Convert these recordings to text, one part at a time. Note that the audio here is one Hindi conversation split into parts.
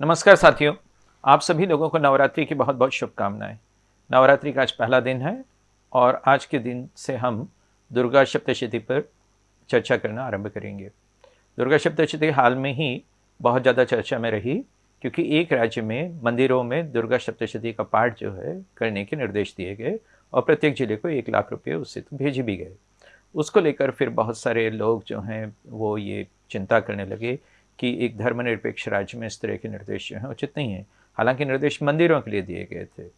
नमस्कार साथियों। आप सभी लोगों को नवरात्रि की बहुत बहुत शुभकामनाएँ। नवरात्रि का आज पहला दिन है और आज के दिन से हम दुर्गा सप्तशती पर चर्चा करना आरंभ करेंगे। दुर्गा सप्तशती हाल में ही बहुत ज़्यादा चर्चा में रही, क्योंकि एक राज्य में, मंदिरों में दुर्गा सप्तशती का पाठ जो है करने के निर्देश दिए गए और प्रत्येक ज़िले को एक लाख रुपये उससे तो भेजे भी गए। उसको लेकर फिर बहुत सारे लोग जो हैं वो ये चिंता करने लगे कि एक धर्मनिरपेक्ष राज्य में इस तरह के निर्देश जो हैं उचित नहीं है। हालाँकि निर्देश मंदिरों के लिए दिए गए थे।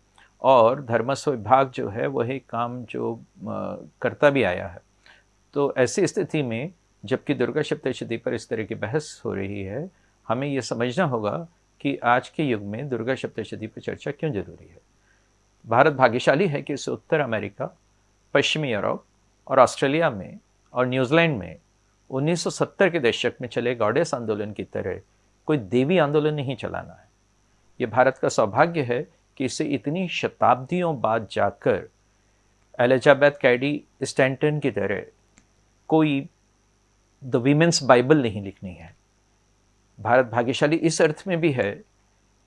और धर्मस्व विभाग जो है, वही काम जो करता भी आया है। तो ऐसी स्थिति में, जबकि दुर्गा सप्तशती पर इस तरह की बहस हो रही है, हमें ये समझना होगा कि आज के युग में दुर्गा सप्तशती पर चर्चा क्यों ज़रूरी है? भारत भाग्यशाली है कि इस उत्तर अमेरिका, पश्चिमी यूरोप और ऑस्ट्रेलिया में और न्यूजीलैंड में 1970 के दशक में चले गॉडेस आंदोलन की तरह कोई देवी आंदोलन नहीं चलाना है। ये भारत का सौभाग्य है कि इसे इतनी शताब्दियों बाद जाकर एलिजाबैथ कैडी स्टैंटन की तरह कोई द वीमेंस बाइबल नहीं लिखनी है। भारत भाग्यशाली इस अर्थ में भी है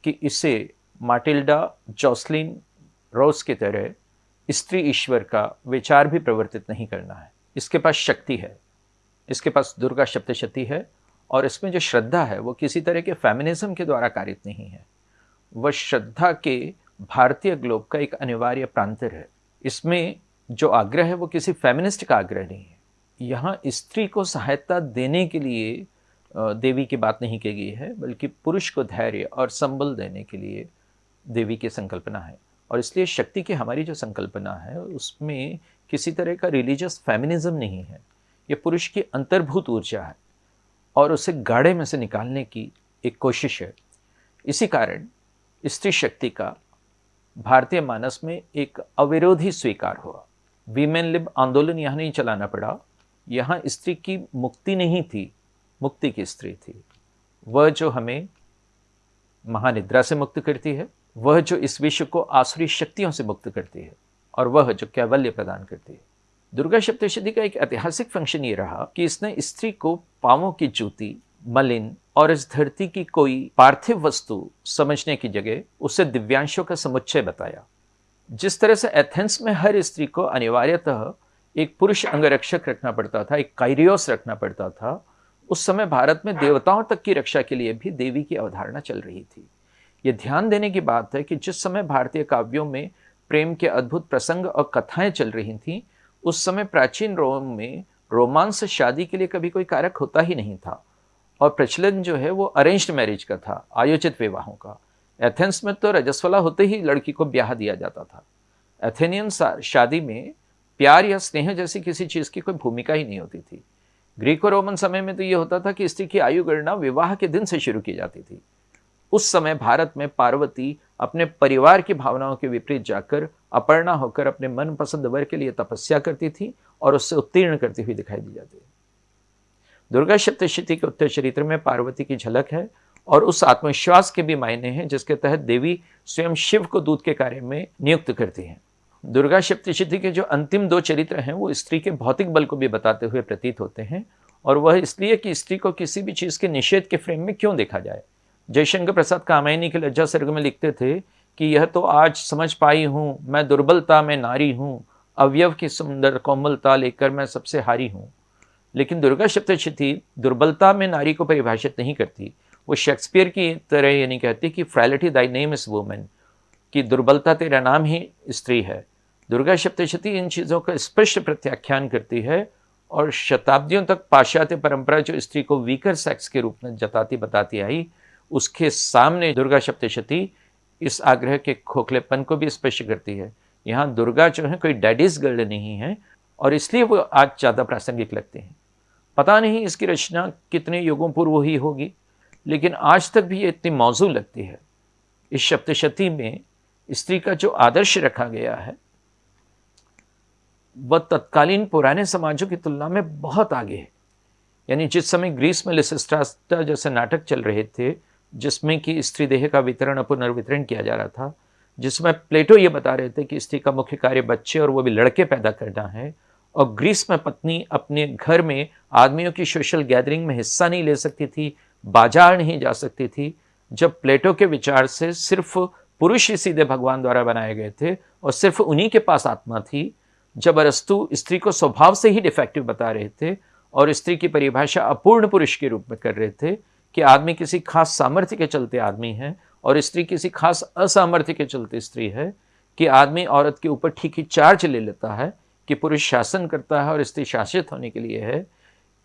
कि इसे माटिल्डा जॉसलिन रोज की तरह स्त्री ईश्वर का विचार भी प्रवर्तित नहीं करना है। इसके पास शक्ति है। इसके पास दुर्गा सप्तशती है और इसमें जो श्रद्धा है, वो किसी तरह के फेमिनिज्म के द्वारा कारित नहीं है। वह श्रद्धा के भारतीय ग्लोब का एक अनिवार्य प्रांतर है। इसमें जो आग्रह है, वो किसी फेमिनिस्ट का आग्रह नहीं है। यहाँ स्त्री को सहायता देने के लिए देवी की बात नहीं की गई है, बल्कि पुरुष को धैर्य और संबल देने के लिए देवी की संकल्पना है। और इसलिए शक्ति की हमारी जो संकल्पना है, उसमें किसी तरह का रिलीजियस फेमिनिज्म नहीं है। ये पुरुष की अंतर्भूत ऊर्जा है और उसे गाढ़े में से निकालने की एक कोशिश है। इसी कारण स्त्री शक्ति का भारतीय मानस में एक अविरोधी स्वीकार हुआ। वीमेन लिब आंदोलन यहाँ नहीं चलाना पड़ा। यहाँ स्त्री की मुक्ति नहीं थी, मुक्ति की स्त्री थी। वह जो हमें महानिद्रा से मुक्त करती है, वह जो इस विश्व को आसुरी शक्तियों से मुक्त करती है, और वह जो कैवल्य प्रदान करती है। दुर्गा सप्तशती का एक ऐतिहासिक फ़ंक्शन ये रहा कि इसने स्त्री को पावों की जूती, मलिन और इस धरती की कोई पार्थिव वस्तु समझने की जगह उसे दिव्यांशों का समुच्चय बताया। जिस तरह से एथेंस में हर स्त्री को अनिवार्यतः एक पुरुष अंगरक्षक रखना पड़ता था, एक कायरियोस रखना पड़ता था, उस समय भारत में देवताओं तक की रक्षा के लिए भी देवी की अवधारणा चल रही थी। ये ध्यान देने की बात है कि जिस समय भारतीय काव्यों में प्रेम के अद्भुत प्रसंग और कथाएँ चल रही थीं उस समय प्राचीन रोम में रोमांस शादी के लिए कभी कोई कारक होता ही नहीं था। और प्रचलन जो है वो अरेंज्ड मैरिज का था, आयोजित विवाहों का। एथेंस में तो रजस्वला होते ही लड़की को ब्याह दिया जाता था। एथेनियन शादी में प्यार या स्नेह जैसी किसी चीज़ की कोई भूमिका ही नहीं होती थी। ग्रीको रोमन समय में तो ये होता था कि स्त्री की आयु गणना विवाह के दिन से शुरू की जाती थी। उस समय भारत में पार्वती अपने परिवार की भावनाओं के विपरीत जाकर अपर्णा होकर अपने मनपसंद वर के लिए तपस्या करती थी और उससे उत्तीर्ण करती हुई दिखाई दी जाती है। दुर्गा सप्तशती के उत्तर चरित्र में पार्वती की झलक है और उस आत्मविश्वास के भी मायने हैं, जिसके तहत देवी स्वयं शिव को दूध के कार्य में नियुक्त करती हैं। दुर्गा सप्तशती के जो अंतिम दो चरित्र हैं, वो स्त्री के भौतिक बल को भी बताते हुए प्रतीत होते हैं और वह इसलिए कि स्त्री को किसी भी चीज़ के निषेध के फ्रेम में क्यों देखा जाए? जयशंकर प्रसाद कामायनी के लज्जा सर्ग में लिखते थे कि यह तो आज समझ पाई हूँ, मैं दुर्बलता में नारी हूँ, अवयव की सुंदर कोमलता लेकर मैं सबसे हारी हूँ। लेकिन दुर्गा सप्तशती दुर्बलता में नारी को परिभाषित नहीं करती। वो शेक्सपियर की तरह ये नहीं कहती कि frailty thy name is women, कि दुर्बलता तेरा नाम ही स्त्री है। दुर्गा सप्तशती इन चीज़ों का स्पष्ट प्रत्याख्यान करती है और शताब्दियों तक पाश्चात्य परंपरा जो स्त्री को वीकर सेक्स के रूप में जताती बताती आई, उसके सामने दुर्गा सप्तशती इस आग्रह के खोखलेपन को भी स्पष्ट करती है। यहाँ दुर्गा जो है, कोई डैडीज गर्ल नहीं है और इसलिए वो आज ज़्यादा प्रासंगिक लगते हैं। पता नहीं इसकी रचना कितने युगों पूर्व ही होगी, लेकिन आज तक भी ये इतनी मौजू लगती है। इस सप्तशती में स्त्री का जो आदर्श रखा गया है, वह तत्कालीन पुराने समाजों की तुलना में बहुत आगे है। यानी जिस समय ग्रीस में लिसिस्ट्रास्टा जैसे नाटक चल रहे थे जिसमें कि स्त्री देह का वितरण पुनर्वितरण किया जा रहा था, जिसमें प्लेटो ये बता रहे थे कि स्त्री का मुख्य कार्य बच्चे और वो भी लड़के पैदा करना है, और ग्रीस में पत्नी अपने घर में आदमियों की सोशल गैदरिंग में हिस्सा नहीं ले सकती थी, बाज़ार नहीं जा सकती थी, जब प्लेटो के विचार से सिर्फ़ पुरुष ही सीधे भगवान द्वारा बनाए गए थे और सिर्फ़ उन्हीं के पास आत्मा थी, जब अरस्तु स्त्री को स्वभाव से ही डिफेक्टिव बता रहे थे और स्त्री की परिभाषा अपूर्ण पुरुष के रूप में कर रहे थे कि आदमी किसी खास सामर्थ्य के चलते आदमी है और स्त्री किसी खास असामर्थ्य के चलते स्त्री है कि आदमी औरत के ऊपर ठीक ही चार्ज ले लेता है, कि पुरुष शासन करता है और स्त्री शासित होने के लिए है,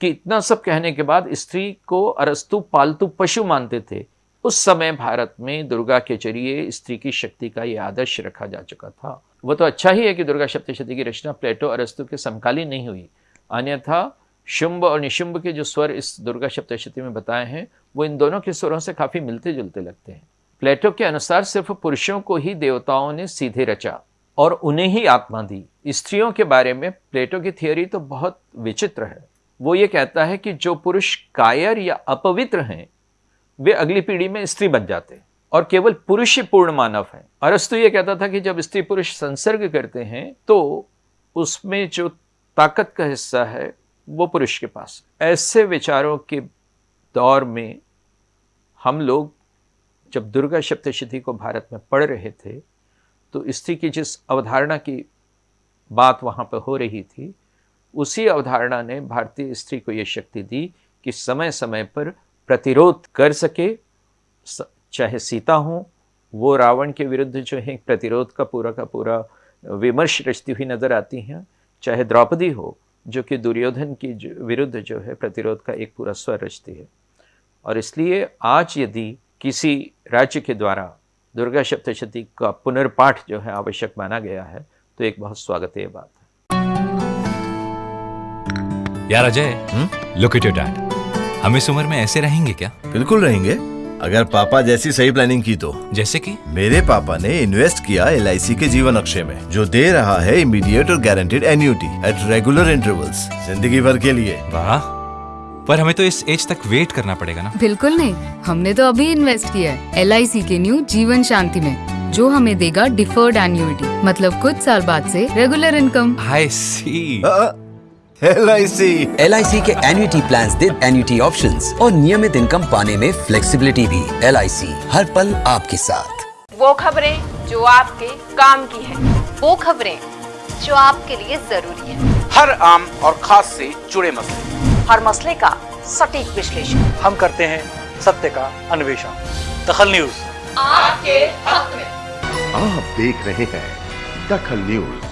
कि इतना सब कहने के बाद स्त्री को अरस्तु पालतू पशु मानते थे। उस समय भारत में दुर्गा के ज़रिए स्त्री की शक्ति का ये आदर्श रखा जा चुका था। वो तो अच्छा ही है कि दुर्गा सप्तशती की रचना प्लेटो अरस्तु के समकालीन नहीं हुई। अन्यथा शुंभ और निशुंभ के जो स्वर इस दुर्गा सप्तशती में बताए हैं, वो इन दोनों के स्वरों से काफ़ी मिलते जुलते लगते हैं। प्लेटो के अनुसार सिर्फ़ पुरुषों को ही देवताओं ने सीधे रचा और उन्हें ही आत्मा दी। स्त्रियों के बारे में प्लेटो की थियोरी तो बहुत विचित्र है। वो ये कहता है कि जो पुरुष कायर या अपवित्र हैं, वे अगली पीढ़ी में स्त्री बन जाते हैं और केवल पुरुष ही पूर्ण मानव है। अरस्तु ये कहता था कि जब स्त्री पुरुष संसर्ग करते हैं तो उसमें जो ताकत का हिस्सा है वो पुरुष के पास। ऐसे विचारों के दौर में हम लोग जब दुर्गा सप्तशती को भारत में पढ़ रहे थे तो स्त्री की जिस अवधारणा की बात वहाँ पर हो रही थी, उसी अवधारणा ने भारतीय स्त्री को ये शक्ति दी कि समय समय पर प्रतिरोध कर सके चाहे सीता हो, वो रावण के विरुद्ध जो है प्रतिरोध का पूरा का पूरा विमर्श रचती हुई नज़र आती हैं, चाहे द्रौपदी हो जो कि दुर्योधन की विरुद्ध जो है प्रतिरोध का एक पूरा स्वर रचती है। और इसलिए आज यदि किसी राज्य के द्वारा दुर्गा सप्तशती का पुनर्पाठ जो है आवश्यक माना गया है तो एक बहुत स्वागत बात है। यार Ajay look at your dad हम इस उम्र में ऐसे रहेंगे क्या? बिल्कुल रहेंगे। अगर पापा जैसी सही प्लानिंग की तो। जैसे कि? मेरे पापा ने इन्वेस्ट किया एलआईसी के जीवन अक्षय में जो दे रहा है इमीडिएट और guaranteed annuity at regular intervals ज़िंदगी भर के लिए। वाह। पर हमें तो इस एज तक वेट करना पड़ेगा ना। बिल्कुल नहीं। हमने तो अभी इन्वेस्ट किया है LIC के न्यू जीवन शांति में जो हमें देगा डिफर्ड एन्यूटी मतलब कुछ साल बाद से regular income I C L I C L I C के एन्यूटी प्लान दे एन्यूटी ऑप्शन और नियमित इनकम पाने में फ्लेक्सीबिलिटी भी। एल आई सी हर पल आपके साथ। वो खबरें जो आपके काम की है वो खबरें जो आपके लिए ज़रूरी है। हर आम और खास से जुड़े मसले। हर मसले का सटीक विश्लेषण। हम करते हैं सत्य का अन्वेषण। दखल न्यूज़। आपके हक में। आप देख रहे हैं दखल न्यूज़।